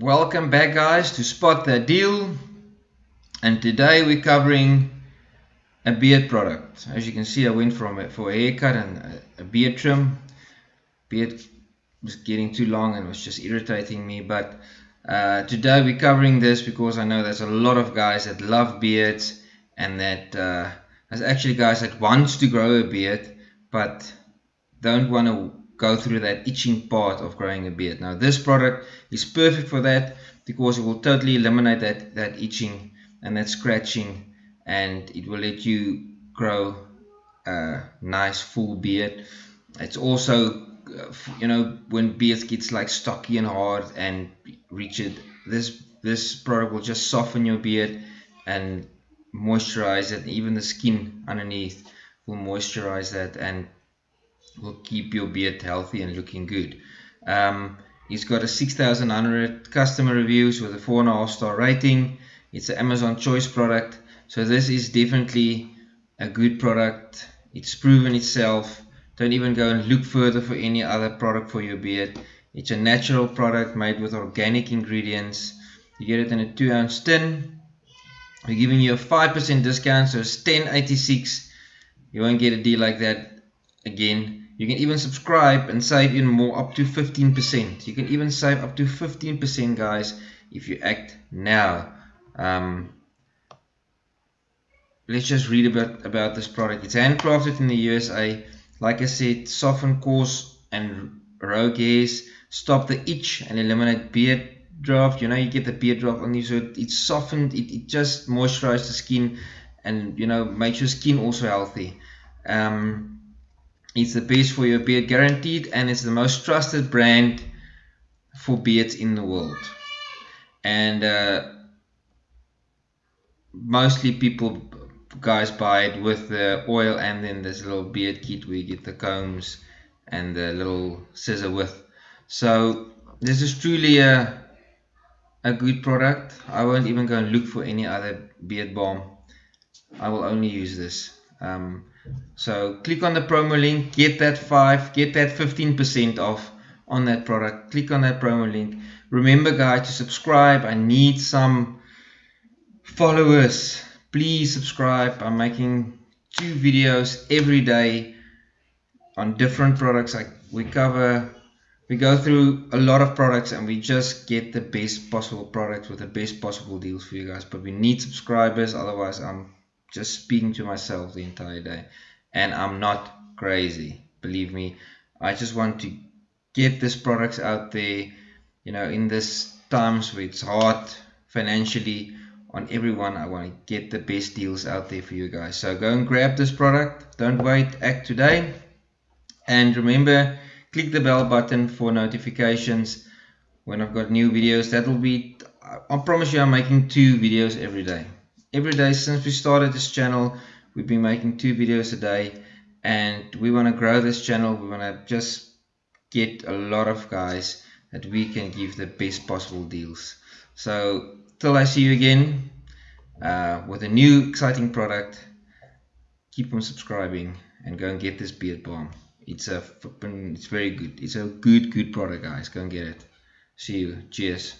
Welcome back guys to Spot That Deal and today we're covering a beard product. As you can see I went from a, for a haircut and a, a beard trim. Beard was getting too long and was just irritating me but uh, today we're covering this because I know there's a lot of guys that love beards and that uh, there's actually guys that wants to grow a beard but don't want to go through that itching part of growing a beard. Now this product is perfect for that because it will totally eliminate that, that itching and that scratching and it will let you grow a nice full beard. It's also, uh, you know, when beard gets like stocky and hard and rigid, this, this product will just soften your beard and moisturize it. Even the skin underneath will moisturize that and will keep your beard healthy and looking good. Um, he's got a 6,100 customer reviews with a 4.5 star rating. It's an Amazon choice product. So this is definitely a good product. It's proven itself. Don't even go and look further for any other product for your beard. It's a natural product made with organic ingredients. You get it in a 2 ounce tin. We're giving you a 5% discount, so it's 10.86. You won't get a deal like that again you can even subscribe and save even more up to 15%. You can even save up to 15% guys if you act now. Um, let's just read about, about this product. It's handcrafted in the USA. Like I said, soften coarse and rogue hairs, stop the itch and eliminate beard draft. You know, you get the beardruff on you, so it's softened. It, it just moisturizes the skin and, you know, makes your skin also healthy. Um, it's the best for your beard guaranteed and it's the most trusted brand for beards in the world. And uh, mostly people guys buy it with the oil and then this little beard kit where you get the combs and the little scissor with. So this is truly a a good product. I won't even go and look for any other beard balm. I will only use this. Um, so click on the promo link, get that 5, get that 15% off on that product. Click on that promo link. Remember guys to subscribe. I need some followers. Please subscribe. I'm making two videos every day on different products. I, we cover, we go through a lot of products and we just get the best possible products with the best possible deals for you guys. But we need subscribers, otherwise I'm just speaking to myself the entire day. And I'm not crazy believe me. I just want to get this products out there you know in this times where it's hard financially on everyone I want to get the best deals out there for you guys. So go and grab this product. Don't wait act today. And remember click the bell button for notifications. When I've got new videos that will be I promise you I'm making two videos every day every day since we started this channel we've been making two videos a day and we want to grow this channel. We want to just get a lot of guys that we can give the best possible deals. So till I see you again uh, with a new exciting product keep on subscribing and go and get this beard balm. It's a it's very good. It's a good good product guys. Go and get it. See you. Cheers